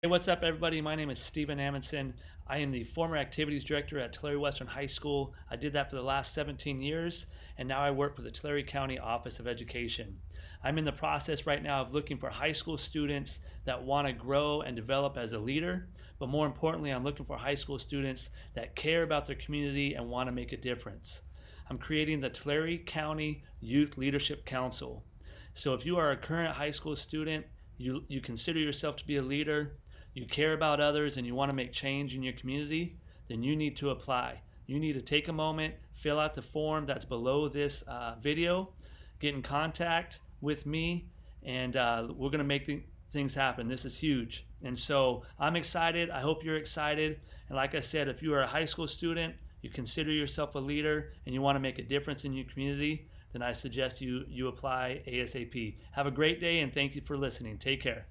Hey, what's up, everybody? My name is Stephen Amundson. I am the former activities director at Tulare Western High School. I did that for the last 17 years, and now I work for the Tulare County Office of Education. I'm in the process right now of looking for high school students that want to grow and develop as a leader, but more importantly, I'm looking for high school students that care about their community and want to make a difference. I'm creating the Tulare County Youth Leadership Council. So if you are a current high school student, you, you consider yourself to be a leader, you care about others and you want to make change in your community, then you need to apply. You need to take a moment, fill out the form that's below this uh, video, get in contact with me, and uh, we're going to make th things happen. This is huge. And so I'm excited. I hope you're excited. And like I said, if you are a high school student, you consider yourself a leader, and you want to make a difference in your community, then I suggest you, you apply ASAP. Have a great day, and thank you for listening. Take care.